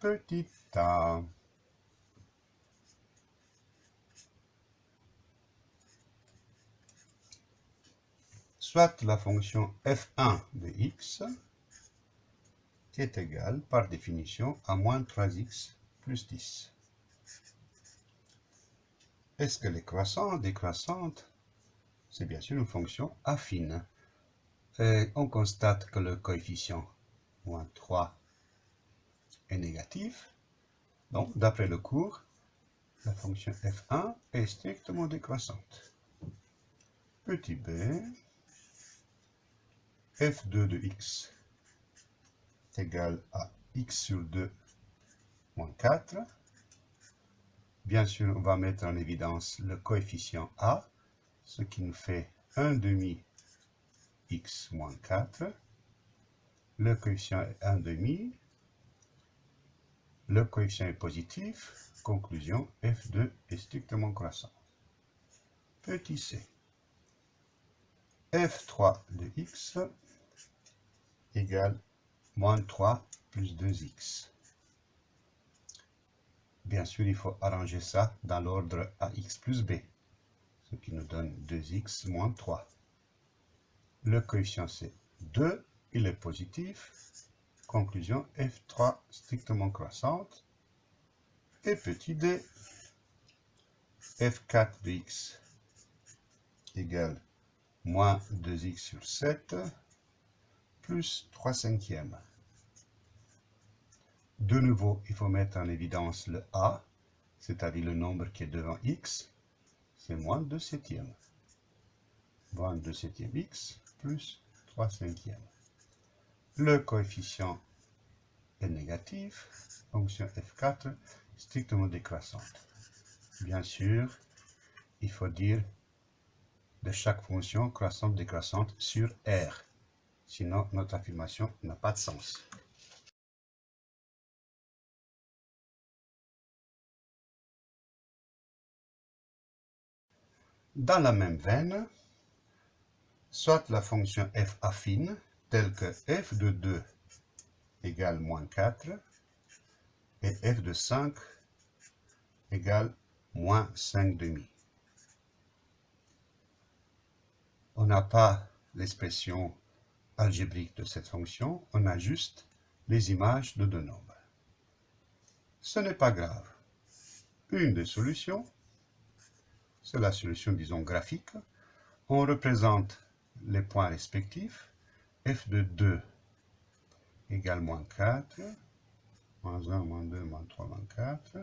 petit a. Soit la fonction f1 de x est égale, par définition, à moins 3x plus 10. Est-ce qu'elle est croissante, décroissante C'est bien sûr une fonction affine. Et on constate que le coefficient moins 3 est négatif. Donc, d'après le cours, la fonction f1 est strictement décroissante. Petit b, f2 de x est égal à x sur 2 moins 4. Bien sûr, on va mettre en évidence le coefficient a, ce qui nous fait 1 demi x moins 4. Le coefficient est 1 demi. Le coefficient est positif. Conclusion, f2 est strictement croissant. Petit c. f3 de x égale moins 3 plus 2x. Bien sûr, il faut arranger ça dans l'ordre ax plus b, ce qui nous donne 2x moins 3. Le coefficient c'est 2, il est positif. Conclusion, f3 strictement croissante. Et petit d, f4 de x égale moins 2x sur 7 plus 3 cinquièmes. De nouveau, il faut mettre en évidence le a, c'est-à-dire le nombre qui est devant x, c'est moins 2 septièmes. Moins 2 septièmes x plus 3 cinquièmes. Le coefficient est négatif, fonction f4 strictement décroissante. Bien sûr, il faut dire de chaque fonction croissante-décroissante sur R. Sinon, notre affirmation n'a pas de sens. Dans la même veine, soit la fonction f affine, telle que f de 2 égale moins 4, et f de 5 égale moins 5 demi. On n'a pas l'expression algébrique de cette fonction, on a juste les images de deux nombres. Ce n'est pas grave. Une des solutions, c'est la solution, disons, graphique. On représente les points respectifs. F de 2 égale moins 4, moins 1, moins 2, moins 3, moins 4.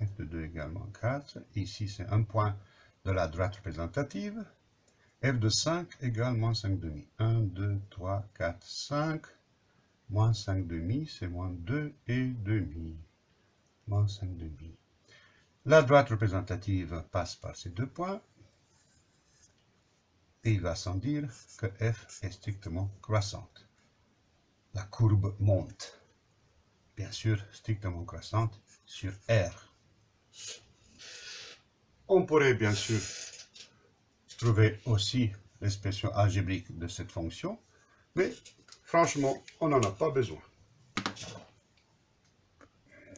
f de 2 égale moins 4. Ici, c'est un point de la droite représentative f de 5 égale moins 5 demi. 1, 2, 3, 4, 5. Moins 5 demi, c'est moins 2 et demi. Moins 5 demi. La droite représentative passe par ces deux points. Et il va sans dire que f est strictement croissante. La courbe monte. Bien sûr, strictement croissante sur R. On pourrait bien sûr trouver aussi l'expression algébrique de cette fonction, mais franchement, on n'en a pas besoin.